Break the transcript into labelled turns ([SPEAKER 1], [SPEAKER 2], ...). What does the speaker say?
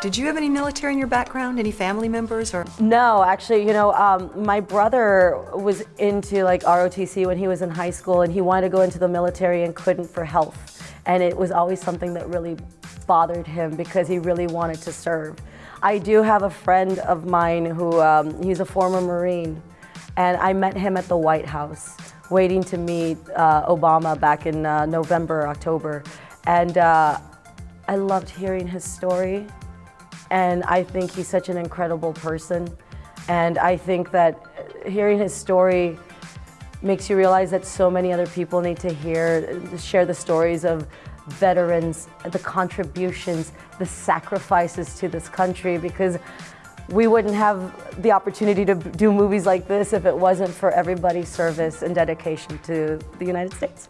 [SPEAKER 1] Did you have any military in your background? Any family members or?
[SPEAKER 2] No, actually, you know, um, my brother was into like ROTC when he was in high school and he wanted to go into the military and couldn't for health. And it was always something that really bothered him because he really wanted to serve. I do have a friend of mine who, um, he's a former Marine and I met him at the White House waiting to meet uh, Obama back in uh, November, October. And uh, I loved hearing his story. And I think he's such an incredible person. And I think that hearing his story makes you realize that so many other people need to hear, share the stories of veterans, the contributions, the sacrifices to this country because we wouldn't have the opportunity to do movies like this if it wasn't for everybody's service and dedication to the United States.